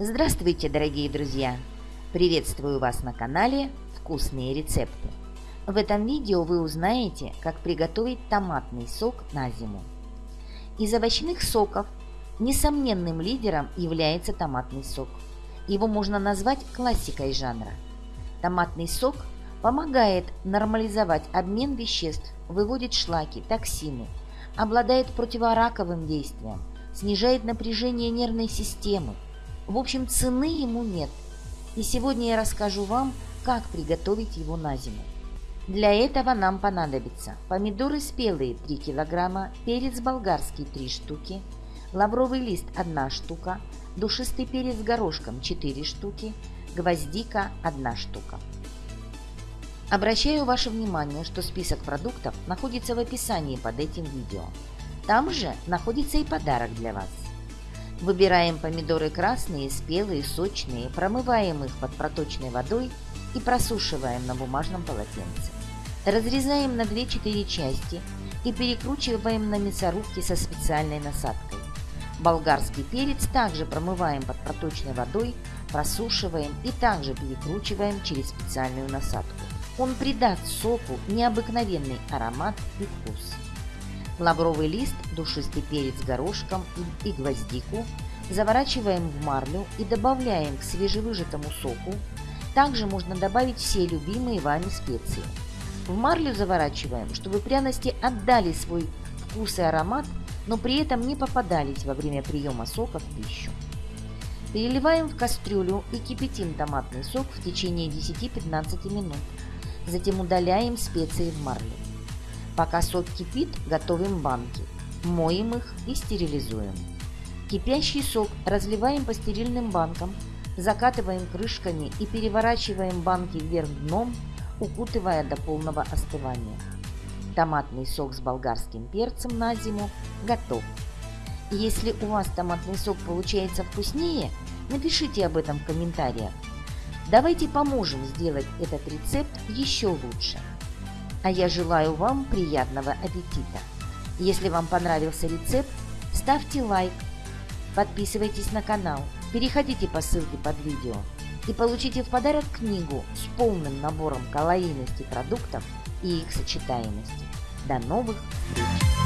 Здравствуйте, дорогие друзья! Приветствую вас на канале «Вкусные рецепты». В этом видео вы узнаете, как приготовить томатный сок на зиму. Из овощных соков несомненным лидером является томатный сок. Его можно назвать классикой жанра. Томатный сок помогает нормализовать обмен веществ, выводит шлаки, токсины, обладает противораковым действием, снижает напряжение нервной системы, в общем, цены ему нет. И сегодня я расскажу вам, как приготовить его на зиму. Для этого нам понадобится помидоры спелые 3 кг, перец болгарский 3 штуки, лавровый лист 1 штука, душистый перец горошком 4 штуки, гвоздика 1 штука. Обращаю ваше внимание, что список продуктов находится в описании под этим видео. Там же находится и подарок для вас. Выбираем помидоры красные, спелые, сочные, промываем их под проточной водой и просушиваем на бумажном полотенце. Разрезаем на 2-4 части и перекручиваем на мясорубке со специальной насадкой. Болгарский перец также промываем под проточной водой, просушиваем и также перекручиваем через специальную насадку. Он придаст соку необыкновенный аромат и вкус лавровый лист, душистый перец горошком и гвоздику заворачиваем в марлю и добавляем к свежевыжатому соку. Также можно добавить все любимые вами специи. В марлю заворачиваем, чтобы пряности отдали свой вкус и аромат, но при этом не попадались во время приема сока в пищу. Переливаем в кастрюлю и кипятим томатный сок в течение 10-15 минут. Затем удаляем специи в марлю. Пока сок кипит, готовим банки. Моем их и стерилизуем. Кипящий сок разливаем по стерильным банкам, закатываем крышками и переворачиваем банки вверх дном, укутывая до полного остывания. Томатный сок с болгарским перцем на зиму готов. Если у вас томатный сок получается вкуснее, напишите об этом в комментариях. Давайте поможем сделать этот рецепт еще лучше. А я желаю вам приятного аппетита. Если вам понравился рецепт, ставьте лайк, подписывайтесь на канал, переходите по ссылке под видео и получите в подарок книгу с полным набором калорийности продуктов и их сочетаемости. До новых встреч!